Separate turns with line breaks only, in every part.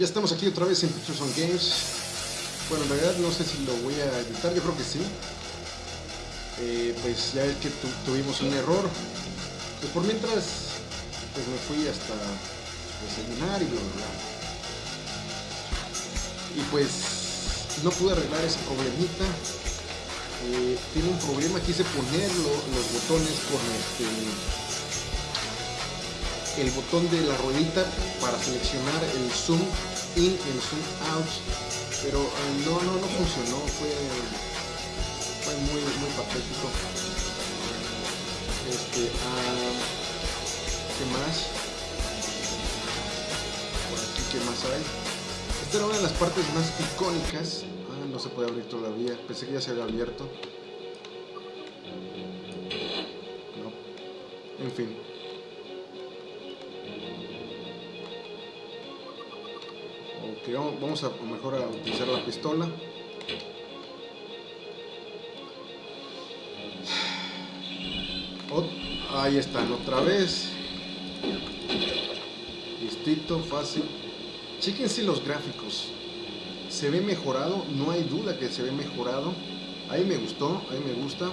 Ya estamos aquí otra vez en Pictures on Games. Bueno, en realidad no sé si lo voy a editar, yo creo que sí. Eh, pues ya es que tu, tuvimos un error. Pues por mientras, pues me fui hasta desayunar y bla bla bla. Y pues no pude arreglar ese problemita. Eh, tiene un problema, quise poner los botones con este el botón de la ruedita para seleccionar el zoom in y el zoom out pero eh, no, no, no funcionó fue, fue muy, muy patético este, ah, ¿qué más? por aquí ¿qué más hay? esta era una de las partes más icónicas ah, no se puede abrir todavía pensé que ya se había abierto no. en fin vamos a mejor a utilizar la pistola. Ahí están otra vez. Listito fácil. Chequense los gráficos. Se ve mejorado no hay duda que se ve mejorado. Ahí me gustó ahí me gusta.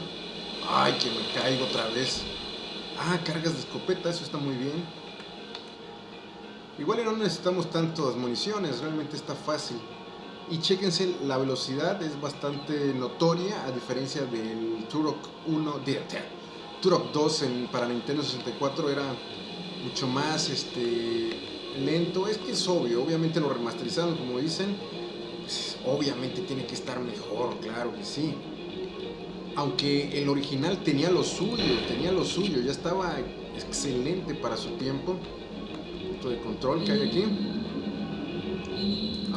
Ay que me caigo otra vez. Ah cargas de escopeta eso está muy bien Igual no necesitamos tantas municiones, realmente está fácil. Y chequense, la velocidad es bastante notoria a diferencia del Turok 1, de, Turok 2 en, para Nintendo 64 era mucho más este, lento. Es que es obvio, obviamente lo remasterizaron como dicen, pues, obviamente tiene que estar mejor, claro que sí. Aunque el original tenía lo suyo, tenía lo suyo, ya estaba excelente para su tiempo de control que hay aquí.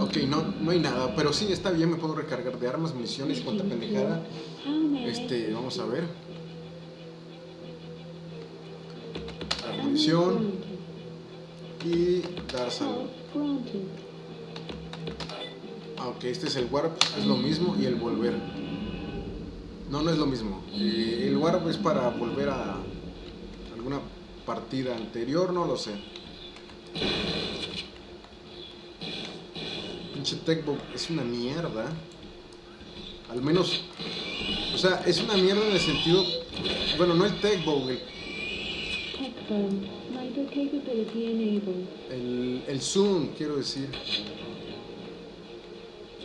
Ok, no, no hay nada, pero sí, está bien, me puedo recargar de armas, municiones, cuanta pendejada. Este, vamos a ver. La munición. Y dar salud. Ah, ok, este es el warp, es lo mismo, y el volver. No, no es lo mismo. Eh, el warp es para volver a alguna partida anterior, no lo sé. Pinche Techbook es una mierda. Al menos, o sea, es una mierda en el sentido, bueno, no el Techbook, el, el, el Zoom, quiero decir.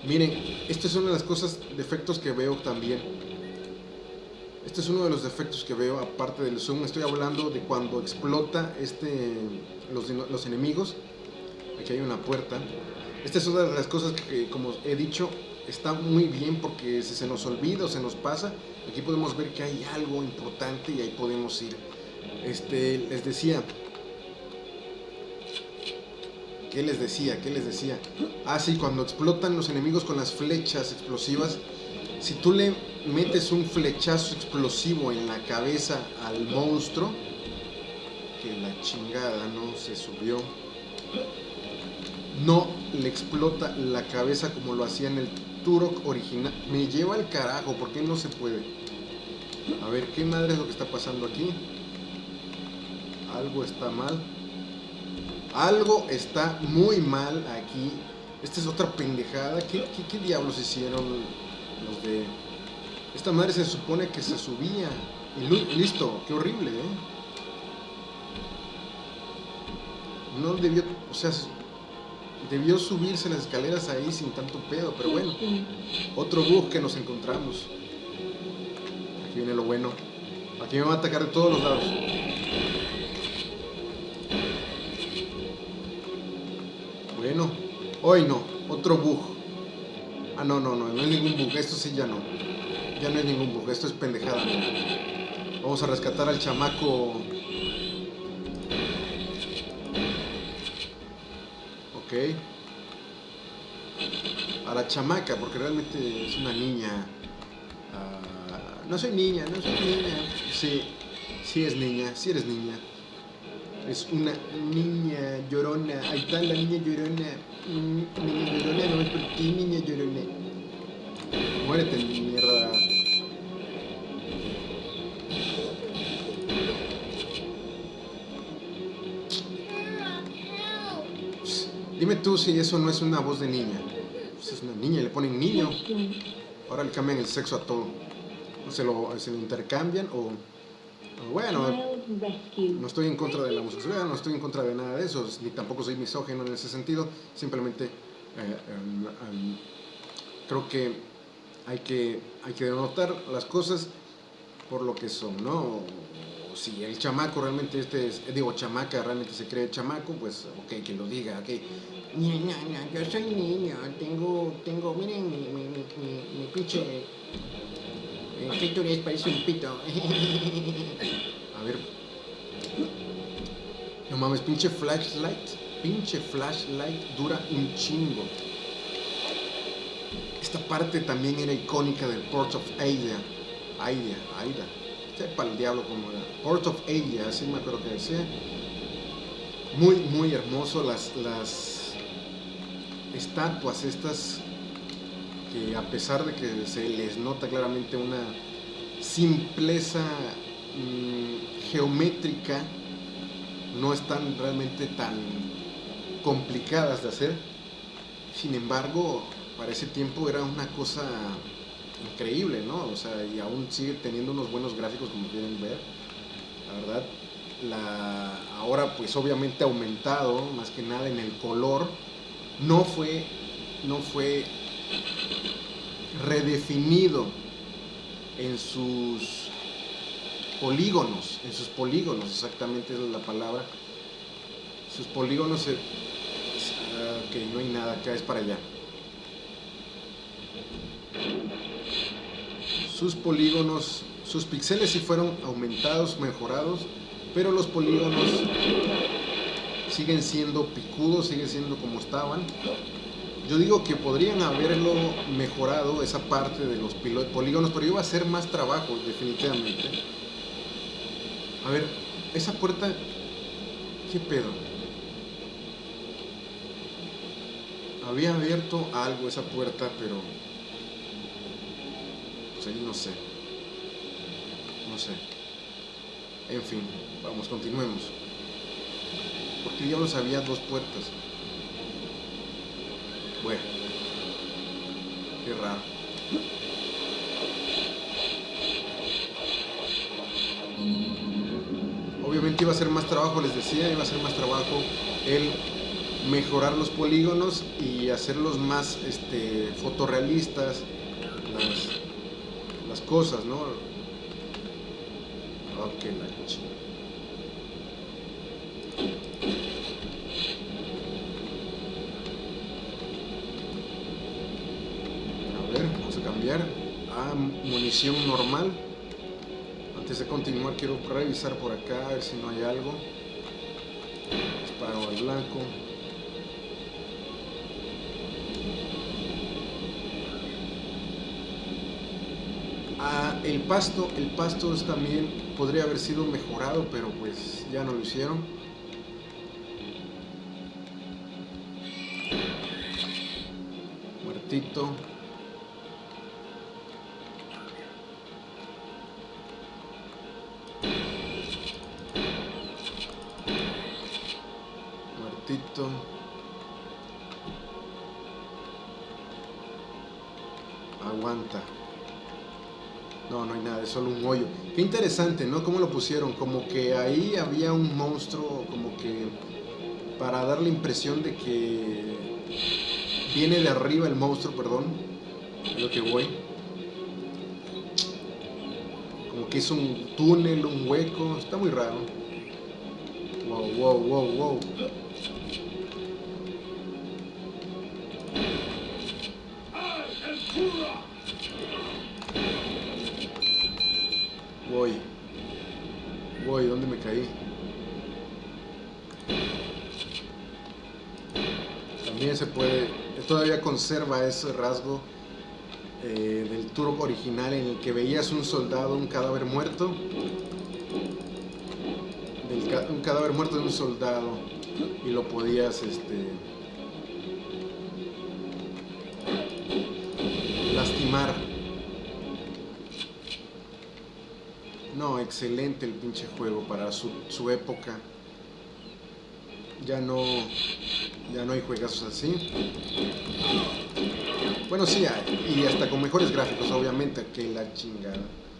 Miren, esto es una de las cosas, defectos que veo también. Este es uno de los defectos que veo, aparte del zoom. Estoy hablando de cuando explota este, los, enemigos. Aquí hay una puerta. Esta es una de las cosas que, como he dicho, está muy bien porque si se nos olvida o se nos pasa, aquí podemos ver que hay algo importante y ahí podemos ir. Este, les decía, ¿qué les decía? ¿Qué les decía? Ah, sí, cuando explotan los enemigos con las flechas explosivas, si tú le metes un flechazo explosivo en la cabeza al monstruo, que la chingada no se subió, no le explota la cabeza como lo hacía en el Turok original. Me lleva al carajo, ¿por qué no se puede? A ver, ¿qué madre es lo que está pasando aquí? Algo está mal. Algo está muy mal aquí. Esta es otra pendejada. ¿Qué, qué diablos hicieron los de... Esta madre se supone que se subía. Y listo, qué horrible, ¿eh? No debió, o sea, debió subirse las escaleras ahí sin tanto pedo, pero bueno. Otro bug que nos encontramos. Aquí viene lo bueno. Aquí me va a atacar de todos los lados. Bueno, hoy no, otro bug. No, no, no, no es ningún bug. Esto sí ya no. Ya no es ningún bug. Esto es pendejada. Vamos a rescatar al chamaco. Ok. A la chamaca, porque realmente es una niña. Ah, no soy niña, no soy niña. Sí, sí es niña, sí eres niña. Es una niña llorona. Ahí está la niña llorona. Niña llorona, no es por ti, niña llorona. Muérete, mierda. Dime tú si eso no es una voz de niña. Pues es una niña, le ponen niño. Ahora le cambian el sexo a todo. O se lo, se lo intercambian o bueno, no estoy en contra de la homosexualidad, no estoy en contra de nada de eso, ni tampoco soy misógeno en ese sentido. Simplemente eh, creo que hay que, hay que denotar las cosas por lo que son, ¿no? Si el chamaco realmente este es, digo, chamaca realmente se cree chamaco, pues ok, que lo diga, ok. Niña, niña, yo soy niño, tengo, tengo, miren mi, mi, pinche eh, clítoris parece un pito. A ver. No mames, pinche flashlight, pinche flashlight dura un chingo. Esta parte también era icónica del Port of Aida. Aida, Aida. Sepa el diablo como era. Port of Aida, así me acuerdo que decía. Muy, muy hermoso las, las estatuas estas que a pesar de que se les nota claramente una simpleza mm, geométrica, no están realmente tan complicadas de hacer. Sin embargo, para ese tiempo era una cosa increíble, ¿no? O sea, y aún sigue teniendo unos buenos gráficos como pueden ver. La verdad, la, ahora pues obviamente aumentado más que nada en el color. No fue, no fue redefinido en sus polígonos, en sus polígonos, exactamente es la palabra. Sus polígonos, eh, ok, no hay nada, acá es para allá. Sus polígonos, sus píxeles sí fueron aumentados, mejorados, pero los polígonos siguen siendo picudos, siguen siendo como estaban. Yo digo que podrían haberlo mejorado esa parte de los polígonos, pero iba a ser más trabajo, definitivamente. A ver, esa puerta, ¿qué pedo? Había abierto algo esa puerta, pero... Pues ahí no sé. No sé. En fin, vamos, continuemos. Porque diablos había dos puertas. Bueno, qué raro. Obviamente iba a ser más trabajo, les decía, iba a ser más trabajo el mejorar los polígonos y hacerlos más este, fotorrealistas, las, las cosas, ¿no? Ok, la chica. a munición normal. Antes de continuar quiero revisar por acá a ver si no hay algo. Disparo al blanco. Ah, el pasto, el pasto también podría haber sido mejorado, pero pues ya no lo hicieron. Muertito. Aguanta. No, no hay nada, es solo un hoyo. Qué interesante, ¿no? Cómo lo pusieron, como que ahí había un monstruo, como que para dar la impresión de que viene de arriba el monstruo, perdón, es lo que voy. Como que es un túnel, un hueco, está muy raro. Wow, wow, wow, wow. ¿Dónde me caí? También se puede, todavía conserva ese rasgo eh, del turbo original en el que veías un soldado, un cadáver muerto. un cadáver muerto de un soldado y lo podías este, lastimar. No, excelente el pinche juego para su, época. Ya no, Ya no hay juegazos así. Bueno, sí, y hasta con mejores gráficos, obviamente, que la chingada.